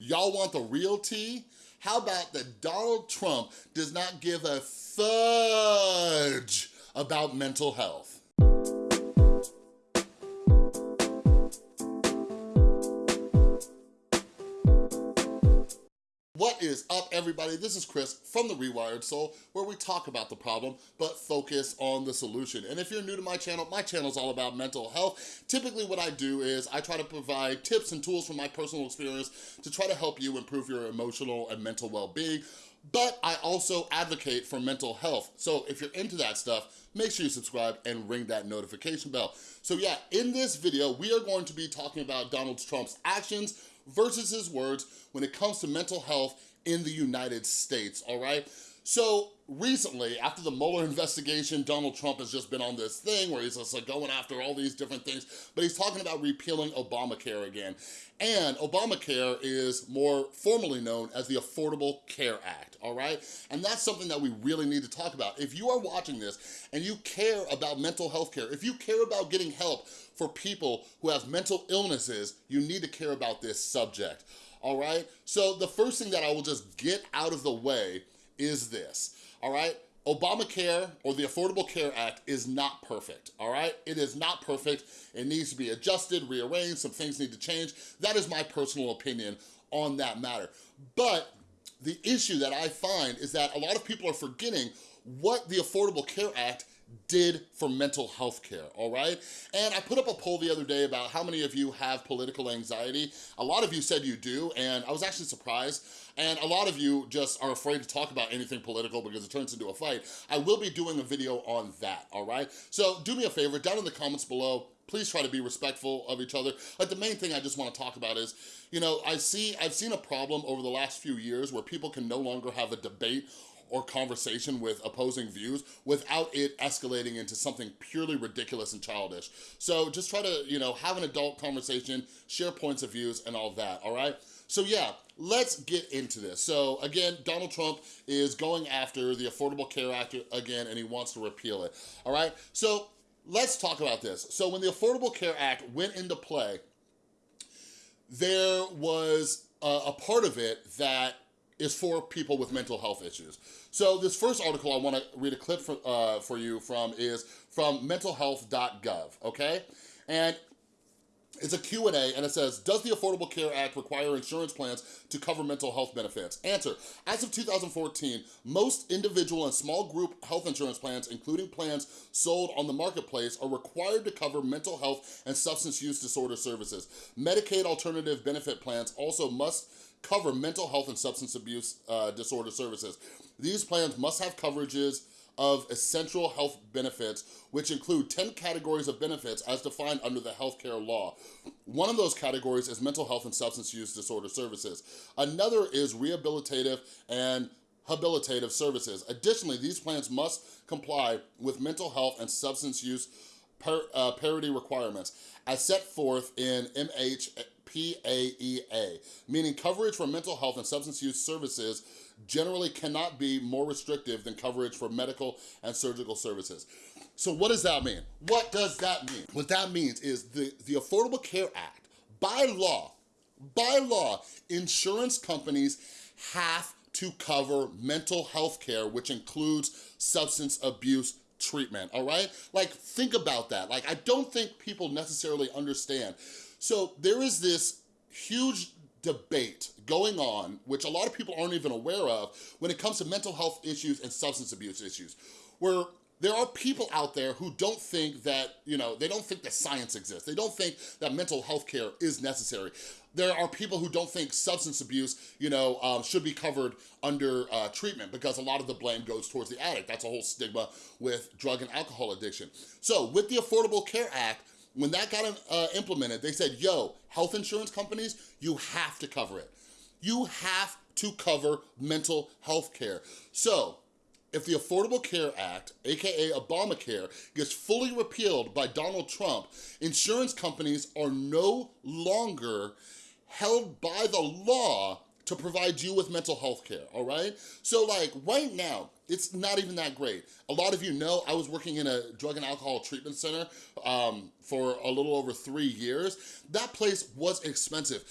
Y'all want the real tea? How about that Donald Trump does not give a fudge about mental health? Is up, everybody? This is Chris from The Rewired Soul, where we talk about the problem, but focus on the solution. And if you're new to my channel, my channel is all about mental health. Typically, what I do is I try to provide tips and tools from my personal experience to try to help you improve your emotional and mental well-being, but I also advocate for mental health. So if you're into that stuff, make sure you subscribe and ring that notification bell. So yeah, in this video, we are going to be talking about Donald Trump's actions versus his words when it comes to mental health in the United States, all right? So recently, after the Mueller investigation, Donald Trump has just been on this thing where he's just like going after all these different things, but he's talking about repealing Obamacare again. And Obamacare is more formally known as the Affordable Care Act, all right? And that's something that we really need to talk about. If you are watching this and you care about mental health care, if you care about getting help for people who have mental illnesses, you need to care about this subject, all right? So the first thing that I will just get out of the way is this, all right? Obamacare or the Affordable Care Act is not perfect, all right? It is not perfect. It needs to be adjusted, rearranged, some things need to change. That is my personal opinion on that matter. But the issue that I find is that a lot of people are forgetting what the Affordable Care Act did for mental health care, all right? And I put up a poll the other day about how many of you have political anxiety. A lot of you said you do, and I was actually surprised. And a lot of you just are afraid to talk about anything political because it turns into a fight. I will be doing a video on that, all right? So do me a favor, down in the comments below, please try to be respectful of each other. Like the main thing I just wanna talk about is, you know, I see, I've seen a problem over the last few years where people can no longer have a debate or conversation with opposing views without it escalating into something purely ridiculous and childish. So just try to, you know, have an adult conversation, share points of views and all that, all right? So yeah, let's get into this. So again, Donald Trump is going after the Affordable Care Act again and he wants to repeal it, all right? So let's talk about this. So when the Affordable Care Act went into play, there was a, a part of it that is for people with mental health issues. So this first article I wanna read a clip for, uh, for you from is from mentalhealth.gov, okay? And it's a Q&A and it says, does the Affordable Care Act require insurance plans to cover mental health benefits? Answer, as of 2014, most individual and small group health insurance plans, including plans sold on the marketplace, are required to cover mental health and substance use disorder services. Medicaid alternative benefit plans also must cover mental health and substance abuse uh, disorder services. These plans must have coverages of essential health benefits, which include 10 categories of benefits as defined under the healthcare law. One of those categories is mental health and substance use disorder services. Another is rehabilitative and habilitative services. Additionally, these plans must comply with mental health and substance use par uh, parity requirements as set forth in MHPAEA, meaning coverage for mental health and substance use services generally cannot be more restrictive than coverage for medical and surgical services. So what does that mean? What does that mean? What that means is the, the Affordable Care Act, by law, by law, insurance companies have to cover mental health care, which includes substance abuse treatment, all right? Like, think about that. Like, I don't think people necessarily understand. So there is this huge debate going on, which a lot of people aren't even aware of, when it comes to mental health issues and substance abuse issues, where there are people out there who don't think that, you know, they don't think that science exists. They don't think that mental health care is necessary. There are people who don't think substance abuse, you know, um, should be covered under uh, treatment because a lot of the blame goes towards the addict. That's a whole stigma with drug and alcohol addiction. So with the Affordable Care Act, when that got uh, implemented, they said, yo, health insurance companies, you have to cover it. You have to cover mental health care. So if the Affordable Care Act, AKA Obamacare, gets fully repealed by Donald Trump, insurance companies are no longer held by the law to provide you with mental health care, all right? So like right now, it's not even that great. A lot of you know I was working in a drug and alcohol treatment center um, for a little over three years. That place was expensive.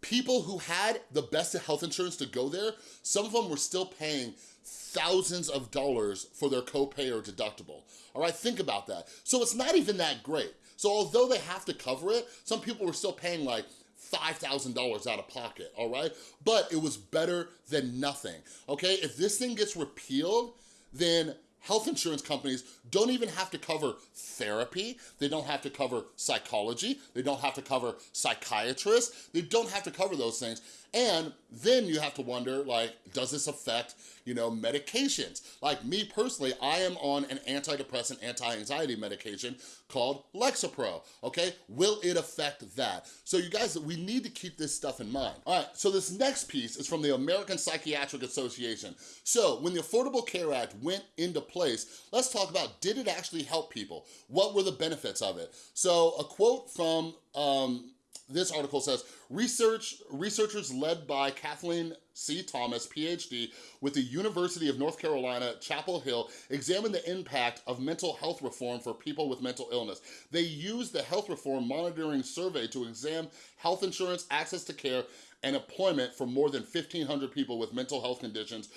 people who had the best health insurance to go there, some of them were still paying thousands of dollars for their copay or deductible. All right, think about that. So it's not even that great. So although they have to cover it, some people were still paying like $5,000 out of pocket, all right? But it was better than nothing, okay? If this thing gets repealed, then health insurance companies don't even have to cover therapy, they don't have to cover psychology, they don't have to cover psychiatrists, they don't have to cover those things. And then you have to wonder, like, does this affect, you know, medications? Like me personally, I am on an antidepressant, anti-anxiety medication called Lexapro, okay? Will it affect that? So you guys, we need to keep this stuff in mind. All right, so this next piece is from the American Psychiatric Association. So when the Affordable Care Act went into place, let's talk about, did it actually help people? What were the benefits of it? So a quote from um, this article says, Research, researchers led by Kathleen C. Thomas, PhD, with the University of North Carolina, Chapel Hill, examined the impact of mental health reform for people with mental illness. They used the health reform monitoring survey to examine health insurance, access to care, and employment for more than 1,500 people with mental health conditions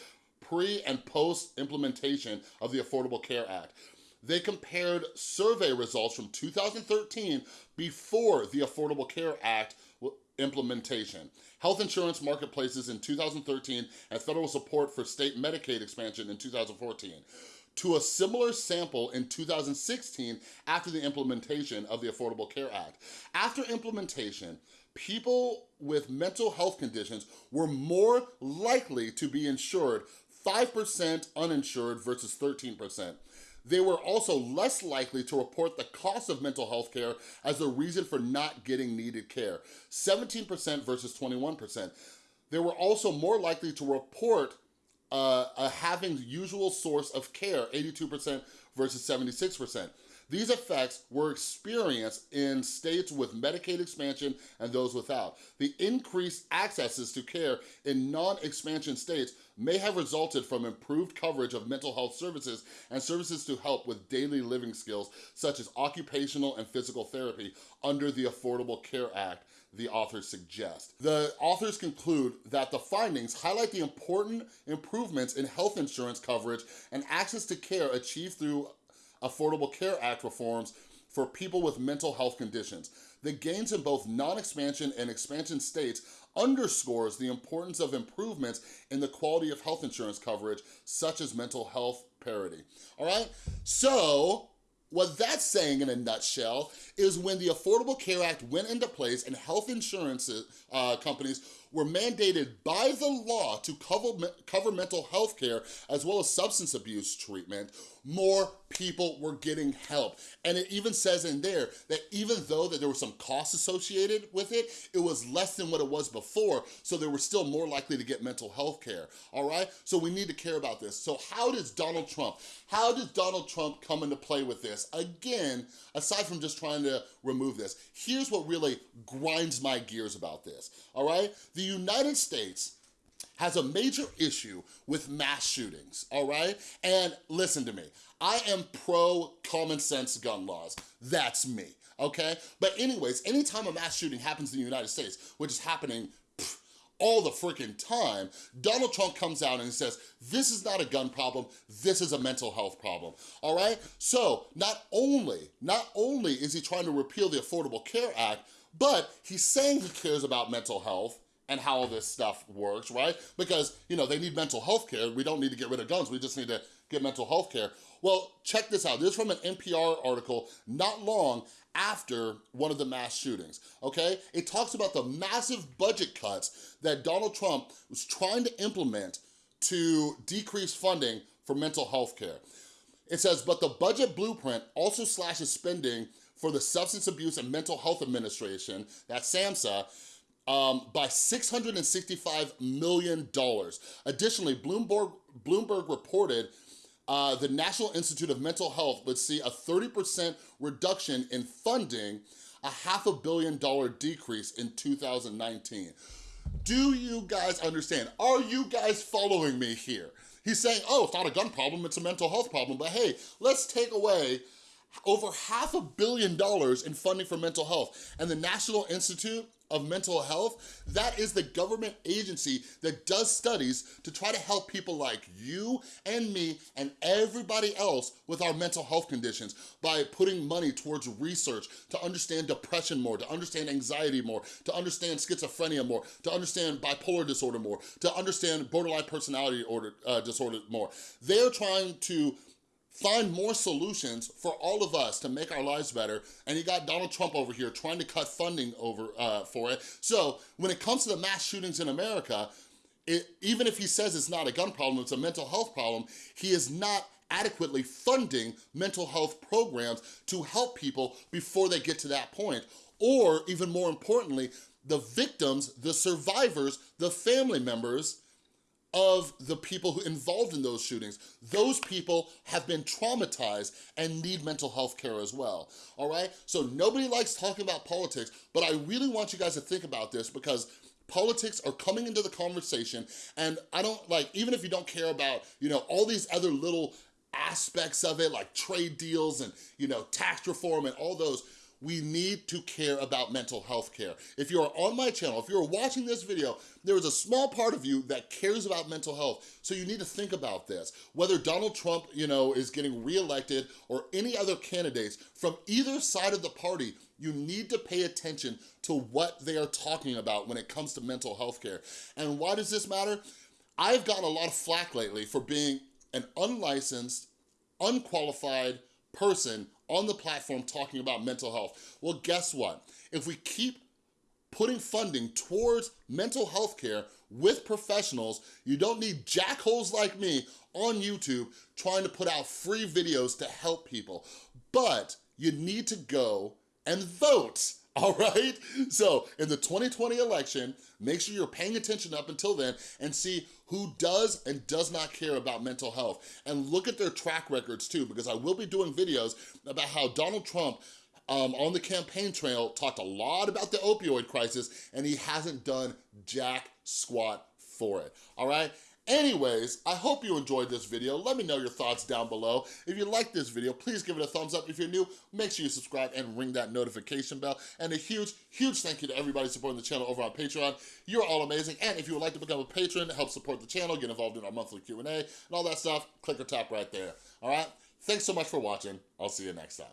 pre and post implementation of the Affordable Care Act. They compared survey results from 2013 before the Affordable Care Act implementation. Health insurance marketplaces in 2013 and federal support for state Medicaid expansion in 2014 to a similar sample in 2016 after the implementation of the Affordable Care Act. After implementation, people with mental health conditions were more likely to be insured 5% uninsured versus 13%. They were also less likely to report the cost of mental health care as a reason for not getting needed care, 17% versus 21%. They were also more likely to report uh, having the usual source of care, 82% versus 76%. These effects were experienced in states with Medicaid expansion and those without. The increased accesses to care in non-expansion states may have resulted from improved coverage of mental health services and services to help with daily living skills, such as occupational and physical therapy under the Affordable Care Act the authors suggest. The authors conclude that the findings highlight the important improvements in health insurance coverage and access to care achieved through Affordable Care Act reforms for people with mental health conditions. The gains in both non-expansion and expansion states underscores the importance of improvements in the quality of health insurance coverage, such as mental health parity. All right, so what that's saying in a nutshell is when the Affordable Care Act went into place and health insurance uh, companies were mandated by the law to cover, cover mental health care as well as substance abuse treatment, more people were getting help. And it even says in there that even though that there was some costs associated with it, it was less than what it was before, so they were still more likely to get mental health care, all right? So we need to care about this. So how does Donald Trump, how does Donald Trump come into play with this? Again, aside from just trying to remove this, here's what really grinds my gears about this, all right? The United States has a major issue with mass shootings, all right? And listen to me, I am pro common sense gun laws. That's me, okay? But anyways, anytime a mass shooting happens in the United States, which is happening all the freaking time, Donald Trump comes out and says, this is not a gun problem, this is a mental health problem, all right? So not only, not only is he trying to repeal the Affordable Care Act, but he's saying he cares about mental health, and how this stuff works, right? Because, you know, they need mental health care. We don't need to get rid of guns. We just need to get mental health care. Well, check this out. This is from an NPR article not long after one of the mass shootings, okay? It talks about the massive budget cuts that Donald Trump was trying to implement to decrease funding for mental health care. It says, but the budget blueprint also slashes spending for the Substance Abuse and Mental Health Administration, that's SAMHSA, um, by $665 million. Additionally, Bloomberg, Bloomberg reported uh, the National Institute of Mental Health would see a 30% reduction in funding, a half a billion dollar decrease in 2019. Do you guys understand? Are you guys following me here? He's saying, oh, it's not a gun problem, it's a mental health problem. But hey, let's take away over half a billion dollars in funding for mental health. And the National Institute of Mental Health, that is the government agency that does studies to try to help people like you and me and everybody else with our mental health conditions by putting money towards research to understand depression more, to understand anxiety more, to understand schizophrenia more, to understand bipolar disorder more, to understand borderline personality order, uh, disorder more. They're trying to find more solutions for all of us to make our lives better. And you got Donald Trump over here trying to cut funding over uh, for it. So when it comes to the mass shootings in America, it, even if he says it's not a gun problem, it's a mental health problem, he is not adequately funding mental health programs to help people before they get to that point. Or even more importantly, the victims, the survivors, the family members of the people who involved in those shootings. Those people have been traumatized and need mental health care as well, all right? So nobody likes talking about politics, but I really want you guys to think about this because politics are coming into the conversation and I don't like, even if you don't care about, you know, all these other little aspects of it like trade deals and, you know, tax reform and all those, we need to care about mental health care. If you're on my channel, if you're watching this video, there is a small part of you that cares about mental health. So you need to think about this. Whether Donald Trump, you know, is getting reelected or any other candidates from either side of the party, you need to pay attention to what they are talking about when it comes to mental health care. And why does this matter? I've gotten a lot of flack lately for being an unlicensed, unqualified person on the platform talking about mental health. Well, guess what? If we keep putting funding towards mental health care with professionals, you don't need jackholes like me on YouTube trying to put out free videos to help people. But you need to go and vote all right? So in the 2020 election, make sure you're paying attention up until then and see who does and does not care about mental health. And look at their track records too, because I will be doing videos about how Donald Trump um, on the campaign trail talked a lot about the opioid crisis and he hasn't done jack squat for it, all right? Anyways, I hope you enjoyed this video. Let me know your thoughts down below. If you like this video, please give it a thumbs up. If you're new, make sure you subscribe and ring that notification bell. And a huge, huge thank you to everybody supporting the channel over on Patreon. You're all amazing. And if you would like to become a patron, help support the channel, get involved in our monthly Q&A and all that stuff, click or tap right there. All right? Thanks so much for watching. I'll see you next time.